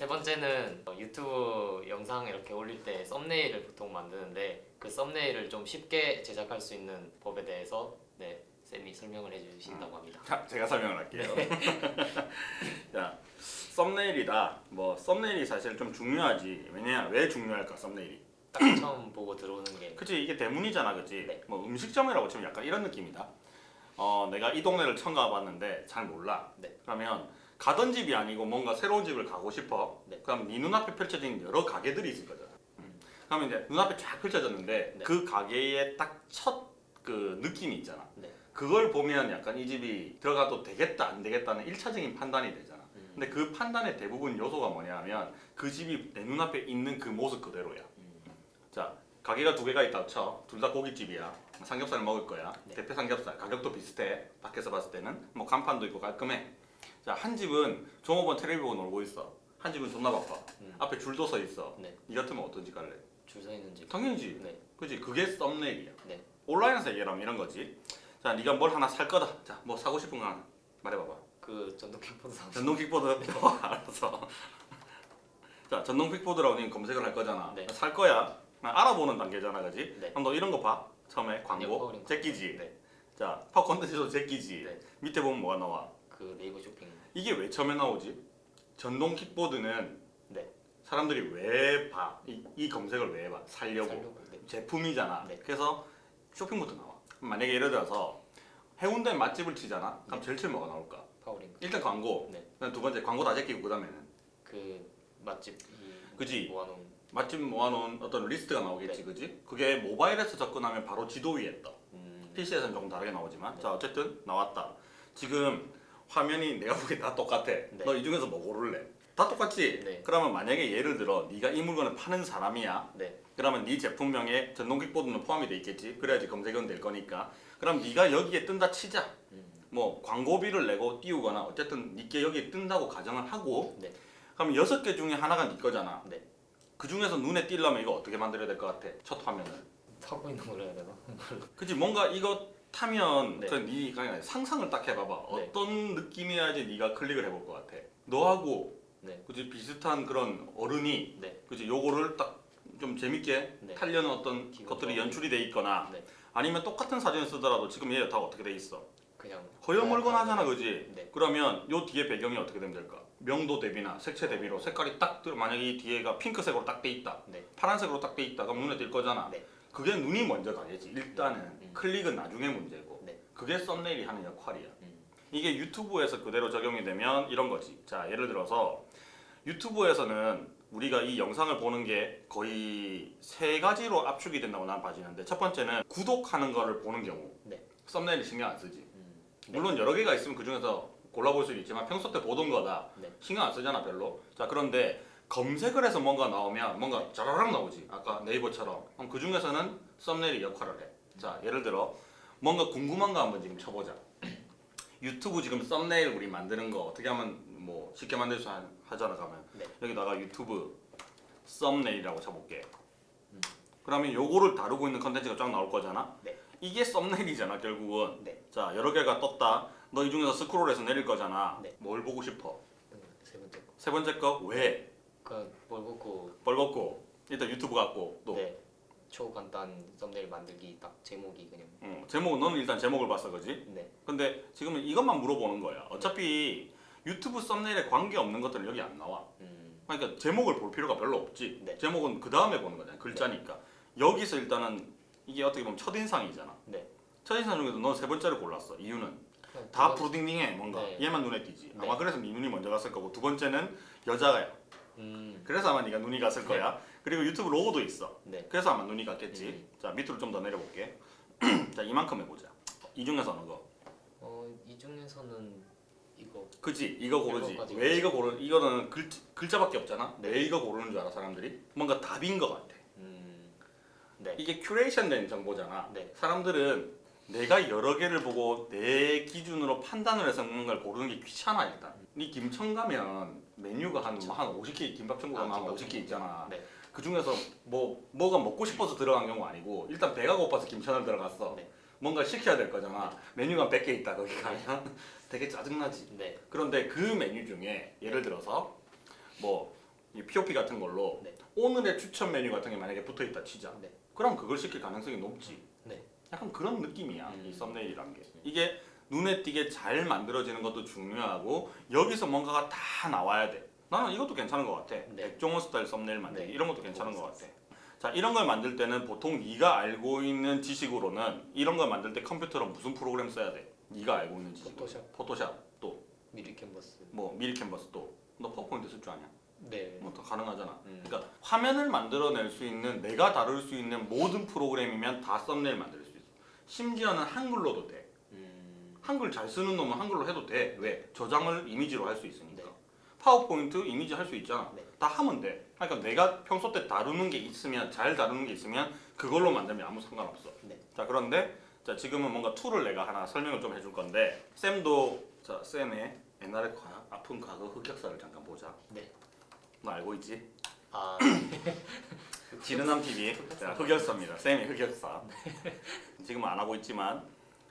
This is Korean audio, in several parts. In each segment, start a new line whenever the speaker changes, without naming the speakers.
세 번째는 어, 유튜브 영상 이렇게 올릴 때 썸네일을 보통 만드는데 그 썸네일을 좀 쉽게 제작할 수 있는 법에 대해서 네 쌤이 설명을 해주신다고 합니다.
자, 제가 설명을 할게요. 자, 썸네일이다. 뭐 썸네일이 사실 좀 중요하지. 왜냐? 왜 중요할까? 썸네일이.
딱 처음 보고 들어오는 게
그치 이게 대문이잖아, 그치?
네.
뭐 음식점이라고 치면 약간 이런 느낌이다. 어, 내가 이 동네를 처음 가봤는데 잘 몰라.
네.
그러면 가던 집이 아니고 뭔가 새로운 집을 가고 싶어.
네.
그럼 네 눈앞에 펼쳐진 여러 가게들이 있을 거잖아. 그러면 이제 눈앞에 쫙 펼쳐졌는데
네.
그 가게의 딱 첫 그 느낌이 있잖아.
네.
그걸 보면 약간 이 집이 들어가도 되겠다 안 되겠다는 1차적인 판단이 되잖아.
음,
근데 그 판단의 대부분 요소가 뭐냐면 그 집이 내 눈앞에 있는 그 모습 그대로야.
음,
자 가게가 두 개가 있다 쳐. 둘 다 고깃집이야. 삼겹살 먹을 거야.
네.
대패 삼겹살. 가격도 비슷해. 밖에서 봤을 때는 뭐 간판도 있고 깔끔해. 자 한 집은 종업원 텔레비 보고 놀고 있어. 한 집은 존나 바빠.
음.
앞에 줄도 서 있어.
네.
이 같으면 어떤 집 갈래?
줄 서 있는 집.
당연히지.
네.
그지 그게 썸네일이야.
네.
온라인에서 얘기하면 이런 거지. 자 네가 뭘 하나 살 거다. 자 뭐 사고 싶은 거 하나 말해봐봐.
그 전동 킥보드 사.
전동 킥보드 어, 알았어. 자 전동 킥보드라고 님 검색을 할 거잖아.
네.
살 거야. 알아보는 단계잖아, 그지?
네.
그럼 너 이런 거 봐. 처음에 광고 제끼지.
네.
자 파워 콘텐츠도 제끼지.
네.
밑에 보면 뭐가 나와?
그 네이버 쇼핑.
이게 왜 처음에 나오지? 전동 킥보드는
네.
사람들이 왜 봐? 이, 이 검색을 왜 봐? 살려고.
살려고. 네.
제품이잖아.
네.
그래서 쇼핑부터 나와. 만약에 예를 들어서 해운대 맛집을 치잖아. 그럼 제일 처음 뭐가 나올까?
파워링크.
일단 광고.
네.
두 번째 광고 다 제끼고 그 다음에는
그 맛집 이
그지.
모아놓은
맛집 모아놓은 어떤 리스트가 나오겠지,
네.
그지? 그게 모바일에서 접근하면 바로 지도 위에 떠.
음,
PC에서는 조금 다르게 나오지만,
네.
자 어쨌든 나왔다. 지금 화면이 내가 보기엔 다 똑같아. 너 이 중에서 뭐 고를래? 다 똑같지?
네.
그러면 만약에 예를 들어 네가 이 물건을 파는 사람이야.
네.
그러면 네 제품명에 전동 킥보드는 포함이 돼 있겠지. 그래야지 검색은 될 거니까. 그럼 네가 여기에 뜬다 치자.
음,
뭐 광고비를 내고 띄우거나 어쨌든 네게 여기에 뜬다고 가정을 하고
네.
그럼 여섯 개 중에 하나가 네 거잖아.
네.
그 중에서 눈에 띄려면 이거 어떻게 만들어야 될 것 같아? 첫 화면을.
타고 있는 걸 해야 되나?
그치 뭔가 이거 타면
네.
그 네가 그냥 상상을 딱 해봐봐.
네.
어떤 느낌이어야지 네가 클릭을 해볼 것 같아. 너하고
네.
그치 비슷한 그런 어른이
네.
그치 요거를 딱 좀 재밌게
네.
타려는 어떤 것들이. 연출이 돼 있거나
네.
아니면 똑같은 사진을 쓰더라도 지금 얘 다 어떻게 돼 있어?
그냥
허여멀건하잖아 그지?
네.
그러면 요 뒤에 배경이 어떻게 되면 될까? 명도 대비나 색채 대비로 색깔이 딱 들- 만약에 이 뒤에가 핑크색으로 딱 돼 있다
네.
파란색으로 딱 돼 있다 그럼 눈에 띌 거잖아
네.
그게 눈이 먼저 가겠지 일단은
음.
클릭은 나중에 문제고
네.
그게 썸네일이 하는 역할이야
음.
이게 유튜브에서 그대로 적용이 되면 이런 거지 자 예를 들어서 유튜브에서는 우리가 이 영상을 보는 게 거의 세 가지로 압축이 된다고 난 봐지는데 첫 번째는 구독하는 거를 보는 경우
네.
썸네일 신경 안 쓰지
음.
물론 여러 개가 있으면 그 중에서 골라볼 수 있지만 평소 때 보던 거다
네.
신경 안 쓰잖아 별로 자 그런데 검색을 해서 뭔가 나오면 뭔가 짜라락 나오지 아까 네이버처럼 그럼 그 중에서는 썸네일이 역할을 해 자 예를 들어 뭔가 궁금한 거 한번 지금 쳐보자 유튜브 지금 썸네일 우리 만드는 거 어떻게 하면 뭐 쉽게 만들 수 하- 하잖아 가면
네.
여기다가 유튜브 썸네일이라고 쳐볼게
음.
그러면 요거를 다루고 있는 컨텐츠가 쫙 나올 거잖아
네.
이게 썸네일이잖아 결국은
네.
자 여러 개가 떴다 너 이 중에서 스크롤해서 내릴 거잖아
네.
뭘 보고 싶어
음, 세 번째 거.
세 번째 거 왜?
그뭘 보고
뻘겋고 일단 유튜브 같고 또
네. 초간단 썸네일 만들기 딱 제목이 그냥
음, 제목 너는 일단 제목을 봤어 그지?
네.
근데 지금은 이것만 물어보는 거야 어차피 유튜브 썸네일에 관계없는 것들은 여기 안 나와
음.
그러니까 제목을 볼 필요가 별로 없지
네.
제목은 그 다음에 보는 거잖아 글자니까 여기서 일단은 이게 어떻게 보면 첫인상이잖아
네.
첫인상 중에서 넌 세 번째를 골랐어 이유는
그냥
다 브루딩딩해 뭔가
네.
얘만 눈에 띄지
네.
아마 그래서 네 눈이 먼저 갔을 거고 두 번째는 여자야
음.
그래서 아마 네가 눈이 갔을 거야. 그리고 유튜브 로고도 있어.
네.
그래서 아마 눈이 갔겠지.
음.
자 밑으로 좀 더 내려볼게. 자 이만큼 해보자. 이 중에서 어느 거.
어, 이 중에서는 이거.
그지? 이거 고르지. 왜 이거 고르 이거는 글, 글자밖에 없잖아?
네.
왜 이거 고르는 줄 알아 사람들이? 뭔가 답인 것 같아.
음. 네.
이게 큐레이션된 정보잖아.
네.
사람들은 내가 여러 개를 보고 내 기준으로 판단을 해서 먹는 걸 고르는 게 귀찮아 일단. 니 김천 가면 메뉴가 한, 한 50개 김밥 천국
아,
한
김밥
50개
천국.
있잖아
네.
그 중에서 뭐 뭐가 먹고 싶어서 들어간 경우 아니고 일단 배가 고파서 김천을 들어갔어
네.
뭔가 시켜야 될 거잖아 메뉴가 100개 있다 거기 가면 되게 짜증나지
네.
그런데 그 메뉴 중에 예를 들어서 뭐이 POP 같은 걸로
네.
오늘의 추천 메뉴 같은 게 만약에 붙어 있다 치자.
네.
그럼 그걸 시킬 가능성이 높지.
네.
약간 그런 느낌이야.
음.
이 썸네일이란 게. 이게 눈에 띄게 잘 만들어지는 것도 중요하고 여기서 뭔가가 다 나와야 돼. 나는 이것도 괜찮은 것 같아.
네.
백종원 스타일 썸네일 만들기
네.
이런 것도 괜찮은 것 같아. 자 이런 걸 만들 때는 보통 네가 알고 있는 지식으로는 이런 걸 만들 때 컴퓨터로 무슨 프로그램 써야 돼? 네가 알고 있는 지식.
포토샵.
포토샵 또
미리 캔버스.
뭐 미리 캔버스 또. 너 파워포인트 쓸 줄 아냐?
네.
뭐 다 가능하잖아.
음.
그러니까 화면을 만들어낼 수 있는 내가 다룰 수 있는 모든 프로그램이면 다 썸네일 만들 수 있어. 심지어는 한글로도 돼.
음.
한글 잘 쓰는 놈은 한글로 해도 돼. 왜? 저장을 이미지로 할 수 있으니까.
네.
파워포인트 이미지 할 수 있잖아.
네.
다 하면 돼. 그러니까 내가 평소 때 다루는 게 있으면 잘 다루는 게 있으면 그걸로 만들면 아무 상관없어.
네.
자 그런데 자 지금은 뭔가 툴을 내가 하나 설명을 좀 해줄 건데 쌤도 자 쌤의 옛날의 과, 아픈 과거 흑역사를 잠깐 보자.
네.
너 알고 있지?
아
지르남 TV 자, 흑역사입니다. 쌤의 흑역사. 지금은 안 하고 있지만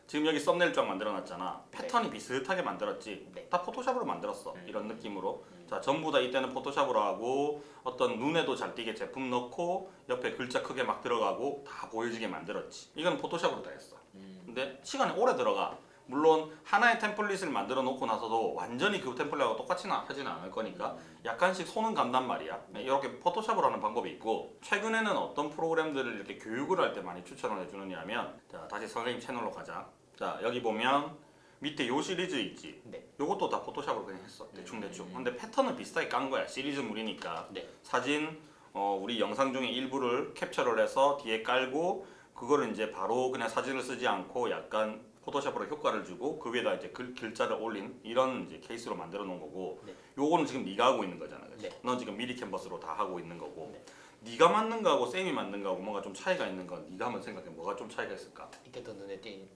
지금 여기 썸네일 쫙 만들어놨잖아. 패턴이 비슷하게 만들었지.
네.
다 포토샵으로 만들었어.
음.
이런 느낌으로.
음.
자 전부 다 이때는 포토샵으로 하고 어떤 눈에도 잘 띄게 제품 넣고 옆에 글자 크게 막 들어가고 다 보여지게 만들었지. 이건 포토샵으로 다 했어.
음.
근데 시간이 오래 들어가. 물론 하나의 템플릿을 만들어 놓고 나서도 완전히 그 템플릿하고 똑같이는 하지는 않을 거니까 약간씩 손은 간단 말이야. 이렇게 포토샵으로 하는 방법이 있고 최근에는 어떤 프로그램들을 이렇게 교육을 할 때 많이 추천을 해주느냐면 자 다시 선생님 채널로 가자. 자 여기 보면 밑에 요 시리즈 있지.
네.
요것도 다 포토샵으로 그냥 했어 대충 대충.
음.
근데 패턴은 비슷하게 깐 거야 시리즈물이니까.
네.
사진 어, 우리 영상 중에 일부를 캡처를 해서 뒤에 깔고 그거를 이제 바로 그냥 사진을 쓰지 않고 약간 포토샵으로 효과를 주고 그 위에다 이제 글, 글자를 올린 이런 이제 케이스로 만들어 놓은 거고
네.
요거는 지금 네가 하고 있는 거잖아 그치?
네.
넌 지금 미리 캔버스로 다 하고 있는 거고
네.
네가 만든 거하고 쌤이 만든 거하고 뭔가 좀 차이가 있는 건 네가 한번 생각해 뭐가 좀 차이가 있을까?
이게 더 눈에 띄는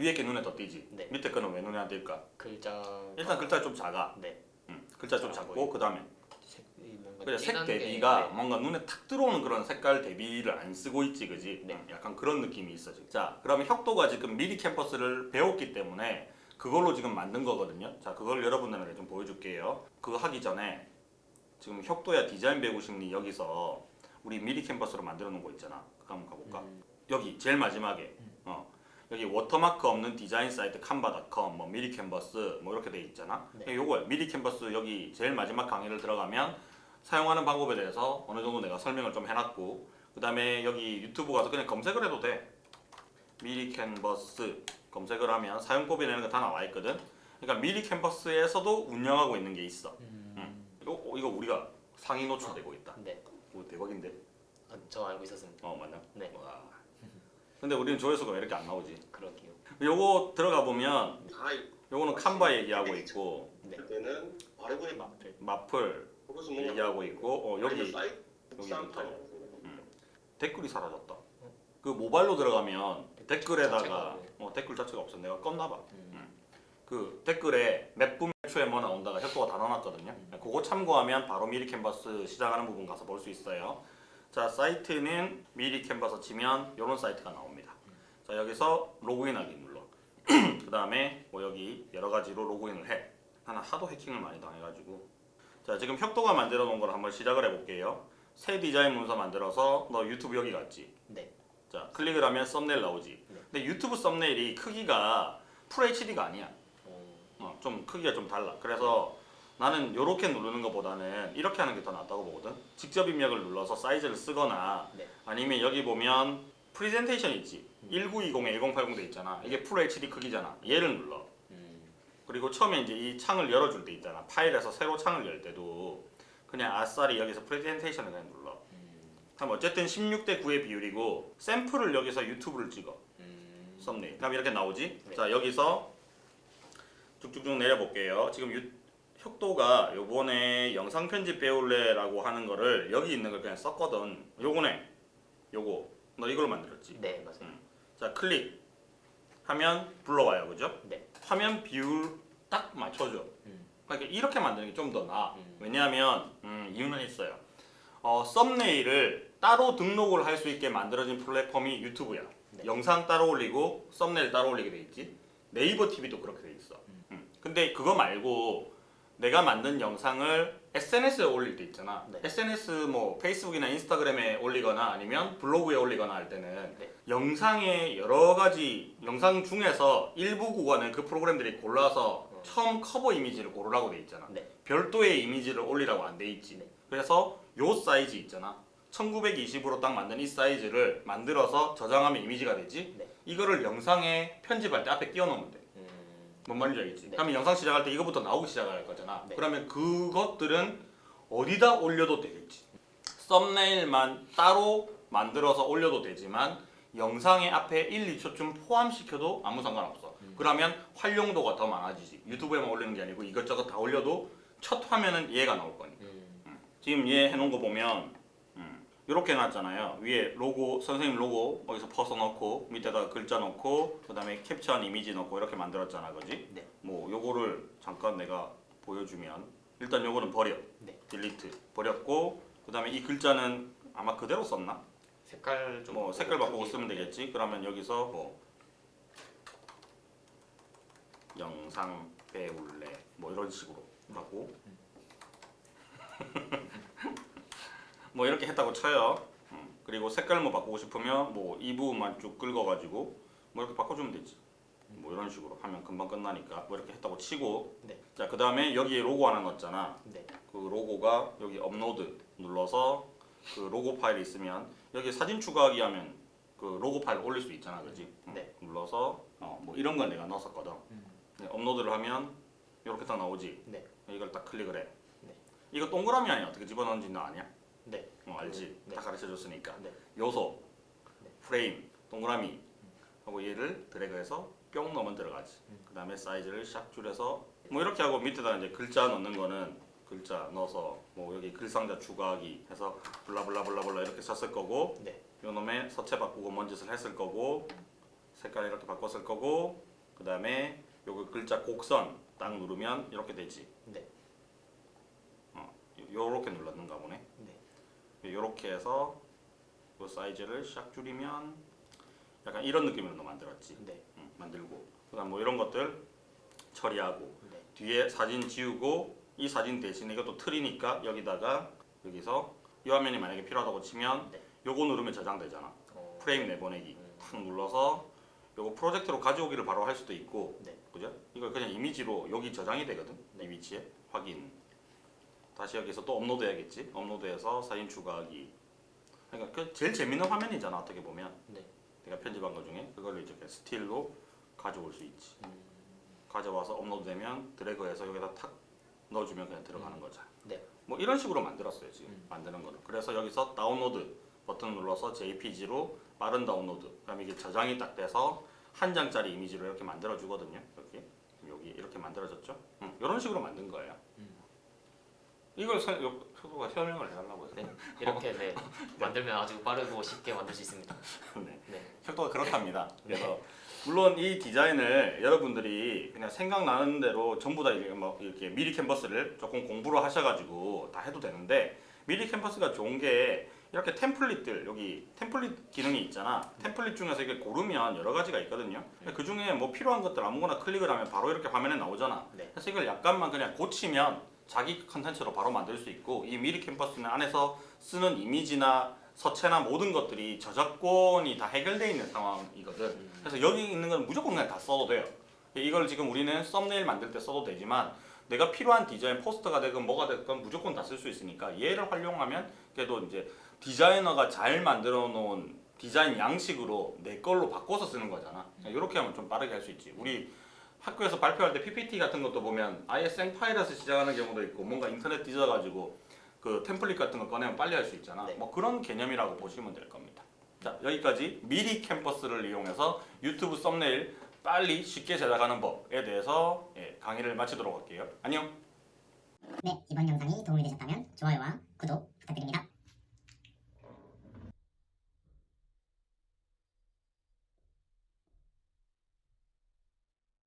위에 게 눈에 더 띄지
네.
밑에 거는 왜 눈에 안 띌까?
글자.
일단 글자 좀 작아
네.
응. 글자 좀 작고. 그 다음에 그래 색 대비가
네.
뭔가 눈에 탁 들어오는 그런 색깔 대비를 안 쓰고 있지 그지?
네.
응, 약간 그런 느낌이 있어 지금 자 그러면 혁도가 지금 미리 캔버스를 배웠기 때문에 그걸로 지금 만든 거거든요 자 그걸 여러분들에게 좀 보여줄게요 그거 하기 전에 지금 혁도야 디자인 싶니 여기서 우리 미리 캔버스로 만들어 놓은 거 있잖아 그거 한번 가볼까?
음.
여기 제일 마지막에 어, 여기 워터마크 없는 디자인 사이트 Canva닷컴 뭐 미리 캔버스 뭐 이렇게 돼 있잖아.
네.
요거야 미리 캔버스 여기 제일 마지막 강의를 들어가면 사용하는 방법에 대해서 어느 정도 내가 설명을 좀 해놨고 그 다음에 여기 유튜브 가서 그냥 검색을 해도 돼. 미리 캔버스 검색을 하면 사용법이 되는 거 다 나와 있거든. 그러니까 미리 캔버스에서도 운영하고 있는 게 있어.
음.
이거, 어, 이거 우리가 상위 노출되고 있다.
네.
오, 대박인데.
아, 저 알고 있었습니다.
어 맞나?
네.
와. 근데 우리는 조회수가 왜 이렇게 안 나오지?
그러게요.
요거 들어가 보면
다
요거는 칸바 얘기하고 있고
네.
할 때는 바르고의
마플.
마플
그것은 뭔가
얘기하고 있고 어, 여기 여기부터.
사이트
댓글이 사라졌다. 그 모바일로 들어가면 댓글에다가. 어, 댓글 자체가 없어. 내가 껐나 봐.
음.
그 댓글에 몇분몇 초에 뭐 나온다가 혁도가 다 넣어놨거든요. 그거 참고하면 바로 미리 캔버스 시작하는 부분 가서 볼 수 있어요. 자 사이트는 미리 캔버스 치면 이런 사이트가 나옵니다. 자 여기서 로그인하기 눌러. 그 다음에 뭐 여기 여러 가지로 로그인을 해. 나는 하도 해킹을 많이 당해가지고. 자 지금 혁도가 만들어 놓은 걸 한번 시작을 해볼게요. 새 디자인 문서 만들어서 너 유튜브 여기 갔지?
네.
자 클릭을 하면 썸네일 나오지.
네.
근데 유튜브 썸네일이 크기가 FHD가 아니야.
어,
어, 좀 크기가 좀 달라. 그래서 나는 이렇게 누르는 것보다는 이렇게 하는 게 더 낫다고 보거든. 직접 입력을 눌러서 사이즈를 쓰거나
네.
아니면 여기 보면 프리젠테이션 있지. 1920에 1080 돼 있잖아. 이게 풀 HD 크기잖아. 얘를 눌러.
음.
그리고 처음에 이제 이 창을 열어줄 때 있잖아. 파일에서 새로 창을 열 때도 그냥 아싸리 여기서 프레젠테이션을 그냥 눌러.
음.
그럼 어쨌든 16대 9의 비율이고 샘플을 여기서 유튜브를 찍어.
음.
썸네일. 그럼 이렇게 나오지?
네.
자 여기서 쭉쭉쭉 내려볼게요. 지금 유, 혁도가 요번에 영상 편집 배울래라고 하는 거를 여기 있는 걸 그냥 썼거든. 요거네. 요거. 너 이걸로 만들었지?
네 맞아요.
음. 자 클릭 하면 불러와요. 그죠?
네.
화면 비율 딱 맞춰줘.
음.
그러니까 이렇게 만드는 게 좀 더 나아.
음.
왜냐하면 음, 이유는 있어요. 어, 썸네일을 따로 등록을 할 수 있게 만들어진 플랫폼이 유튜브야.
네.
영상 따로 올리고 썸네일 따로 올리게 돼 있지. 네이버 TV도 그렇게 돼 있어. 음. 근데 그거 말고 내가 만든 영상을 SNS에 올릴 때 있잖아.
네.
SNS 뭐 페이스북이나 인스타그램에 올리거나 아니면 블로그에 올리거나 할 때는
네.
영상의 여러 가지 영상 중에서 일부 구간을 그 프로그램들이 골라서
어.
처음 커버 이미지를 고르라고 돼 있잖아.
네.
별도의 이미지를 올리라고 안 돼 있지.
네.
그래서 요 사이즈 있잖아. 1920으로 딱 만든 이 사이즈를 만들어서 저장하면 이미지가 되지.
네.
이거를 영상에 편집할 때 앞에 띄워놓으면 돼.
음,
뭔 말인지 알겠지?
네.
그러면 영상 시작할 때 이거부터 나오기 시작할 거잖아.
네.
그러면 그것들은 어디다 올려도 되겠지. 썸네일만 따로 만들어서 올려도 되지만 영상의 앞에 1, 2초쯤 포함시켜도 아무 상관없어.
음.
그러면 활용도가 더 많아지지. 유튜브에만 올리는 게 아니고 이것저것 다 올려도 첫 화면은 얘가 나올 거니까.
음,
지금 얘 해놓은 거 보면 이렇게 해놨잖아요. 위에 로고 선생님 로고 여기서 퍼서 넣고 밑에다가 글자 넣고 그 다음에 캡처한 이미지 넣고 이렇게 만들었잖아, 그지?
네.
뭐 요거를 잠깐 내가 보여주면 일단 요거는 버려.
네.
딜리트 버렸고 그 다음에 이 글자는 아마 그대로 썼나?
색깔 좀
뭐 색깔 바꾸고. 쓰면 되겠지. 그러면 여기서 뭐 영상 배울래 뭐 이런 식으로 하고 뭐 이렇게 했다고 쳐요. 음, 그리고 색깔 뭐 바꾸고 싶으면 뭐 이 부분만 쭉 긁어가지고 뭐 이렇게 바꿔주면 되지. 뭐 이런 식으로 하면 금방 끝나니까 뭐 이렇게 했다고 치고
네.
자그 다음에 여기에 로고 하나 넣었잖아.
네.
그 로고가 여기 업로드 눌러서 그 로고 파일이 있으면 여기 사진 추가하기 하면 그 로고 파일 올릴 수 있잖아, 그지?
네.
눌러서 어, 뭐 이런 건 내가 넣었었거든.
음.
네, 업로드를 하면 이렇게 딱 나오지.
네.
이걸 딱 클릭을 해.
네.
이거 동그라미 아니야? 어떻게 집어넣는지 너 아냐?
네.
어, 알지?
네.
다 가르쳐줬으니까.
네.
요소,
네.
프레임, 동그라미 하고 얘를 드래그해서 뿅 넣으면 들어가지.
음.
그 다음에 사이즈를 샥 줄여서 뭐 이렇게 하고 밑에다 이제 글자 넣는 거는 글자 넣어서 뭐 여기 글상자 추가하기 해서 블라블라블라블라 이렇게 썼을 거고
네.
요 놈의 서체 바꾸고 뭔 짓을 했을 거고 색깔 이렇게 바꿨을 거고 그 다음에 요거 글자 곡선 딱 누르면 이렇게 되지.
네.
어, 요렇게 눌렀는가 보네.
네.
요렇게 해서 요 사이즈를 샥 줄이면 약간 이런 느낌으로 너 만들었지.
네.
응, 만들고 그다음 뭐 이런 것들 처리하고
네.
뒤에 사진 지우고 이 사진 대신에 이것도 틀이니까 여기다가 여기서 이 화면이 만약에 필요하다고 치면
네.
요거 누르면 저장되잖아.
어,
프레임 내보내기
음.
탁 눌러서 요거 프로젝트로 가져오기를 바로 할 수도 있고
네.
그죠? 이걸 그냥 이미지로 여기 저장이 되거든
네.
이 위치에 확인 다시 여기서 또 업로드 해야겠지? 업로드해서 사진 추가하기. 그러니까 그 제일 재밌는 화면이잖아 어떻게 보면.
네.
내가 편집한 것 중에. 그걸 이제 스틸로 가져올 수 있지.
음,
가져와서 업로드되면 드래그해서 여기다 탁 넣어주면 그냥 들어가는 거죠
네.
뭐 이런 식으로 만들었어요 지금.
음.
만드는 거는 그래서 여기서 다운로드 버튼 눌러서 JPG로 빠른 다운로드. 그럼 이게 저장이 딱 돼서 한 장짜리 이미지로 이렇게 만들어 주거든요 이렇게. 여기 이렇게 만들어졌죠? 음, 이런 식으로 만든 거예요.
음.
이걸 서, 요, 표가 설명을 해달라고 해서
네. 이렇게 네. 만들면 아주 빠르고 쉽게 만들 수 있습니다.
네.
네.
혁도가 그렇답니다. 그래서 물론 이 디자인을 여러분들이 그냥 생각나는 대로 전부 다 이렇게, 뭐 이렇게 미리 캔버스를 조금 공부를 하셔가지고 다 해도 되는데 미리 캔버스가 좋은 게 이렇게 템플릿들 여기 템플릿 기능이 있잖아. 템플릿 중에서 이게 고르면 여러 가지가 있거든요. 그 중에 뭐 필요한 것들 아무거나 클릭을 하면 바로 이렇게 화면에 나오잖아.
네.
그래서 이걸 약간만 그냥 고치면 자기 컨텐츠로 바로 만들 수 있고 이 미리 캠퍼스는 안에서 쓰는 이미지나 서체나 모든 것들이 저작권이 다 해결되어 있는 상황이거든. 그래서 여기 있는 건 무조건 그냥 다 써도 돼요. 이걸 지금 우리는 썸네일 만들 때 써도 되지만 내가 필요한 디자인 포스터가 되건 뭐가 되건 무조건 다 쓸 수 있으니까 얘를 활용하면 그래도 이제 디자이너가 잘 만들어 놓은 디자인 양식으로 내 걸로 바꿔서 쓰는 거잖아. 이렇게 하면 좀 빠르게 할 수 있지. 우리 학교에서 발표할 때 PPT 같은 것도 보면 아예 생파일에서 시작하는 경우도 있고 뭔가 인터넷 뒤져가지고 그 템플릿 같은 거 꺼내면 빨리 할 수 있잖아.
네.
뭐 그런 개념이라고 보시면 될 겁니다. 자 여기까지 미리 캠퍼스를 이용해서 유튜브 썸네일 빨리 쉽게 제작하는 법에 대해서 예, 강의를 마치도록 할게요. 안녕.
네, 이번 영상이 도움이